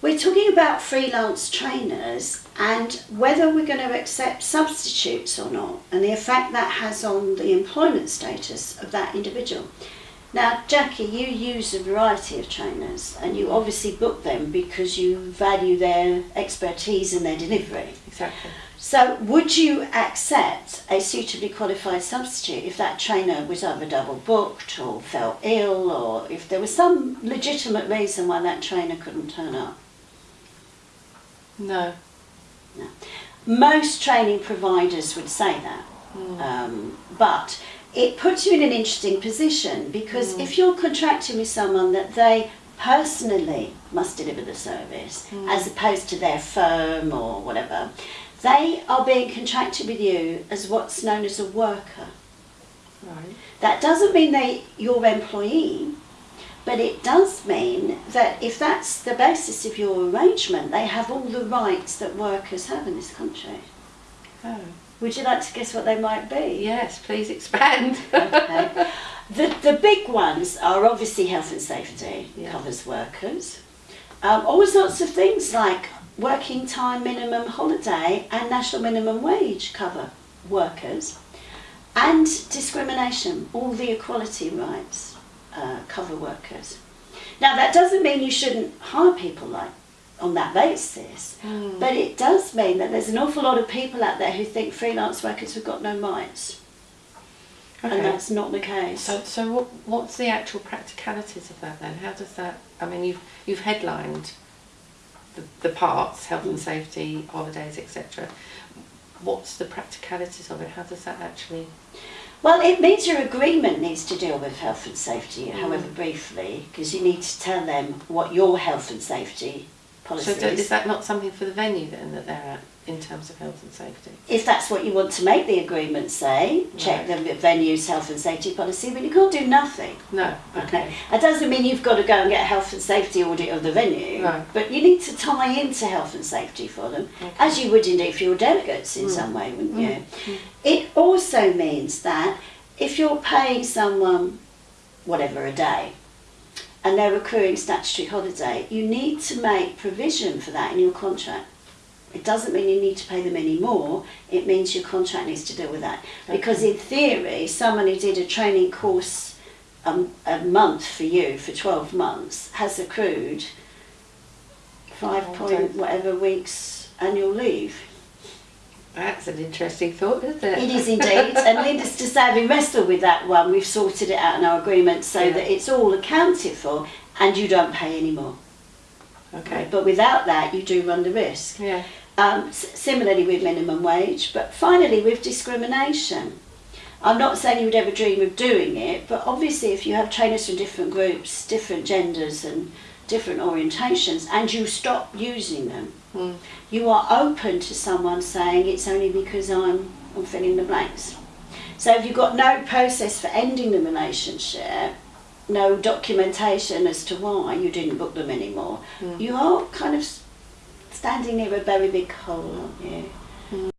We're talking about freelance trainers and whether we're going to accept substitutes or not and the effect that has on the employment status of that individual. Now, Jackie, you use a variety of trainers and you obviously book them because you value their expertise and their delivery. Exactly. So, would you accept a suitably qualified substitute if that trainer was either double booked or fell ill or if there was some legitimate reason why that trainer couldn't turn up? No. No. Most training providers would say that, hmm. um, but it puts you in an interesting position because hmm. if you're contracting with someone that they personally must deliver the service hmm. as opposed to their firm or whatever, they are being contracted with you as what's known as a worker. Right. That doesn't mean they your employee, but it does mean that if that's the basis of your arrangement, they have all the rights that workers have in this country. Oh. Would you like to guess what they might be? Yes, please expand. Okay. The, the big ones are obviously health and safety, Yeah. covers workers. Um, all sorts of things like working time minimum holiday and national minimum wage cover workers. And discrimination, all the equality rights uh, cover workers. Now that doesn't mean you shouldn't hire people like on that basis, Hmm. but it does mean that there's an awful lot of people out there who think freelance workers have got no rights, and that's not the case. So, so what, what's the actual practicalities of that then? How does that? I mean, you've you've headlined the, the parts, health and safety, holidays, etc. What's the practicalities of it? How does that actually? Well, it means your agreement needs to deal with health and safety, Mm. however briefly, because you need to tell them what your health and safety policy is. So, is. is that not something for the venue then that they're at in terms of health and safety? If that's what you want to make the agreement say, check the venue's health and safety policy, but you can't do nothing. No. Okay. That doesn't mean you've got to go and get a health and safety audit of the venue, Right. but you need to tie into health and safety for them, Okay. as you would indeed for your delegates in mm. some way, wouldn't mm. you? Mm. It also means that if you're paying someone whatever a day and they're accruing statutory holiday, you need to make provision for that in your contract. It doesn't mean you need to pay them any more, it means your contract needs to deal with that. Because in theory, someone who did a training course um, a month for you for 12 months has accrued five point whatever weeks annual leave. That's an interesting thought, isn't it? It is indeed, and needless to say, having wrestled with that one, we've sorted it out in our agreement so Yeah. that it's all accounted for and you don't pay any more. Okay. But without that, you do run the risk. Yeah. Um, s- similarly with minimum wage, but finally with discrimination. I'm not saying you would ever dream of doing it, but obviously if you have trainers from different groups, different genders and different orientations, and you stop using them, Mm. you are open to someone saying it's only because I'm, I'm filling the blanks. So if you've got no process for ending the relationship, no documentation as to why you didn't book them anymore, Mm. you are kind of standing near a very big hole, aren't you?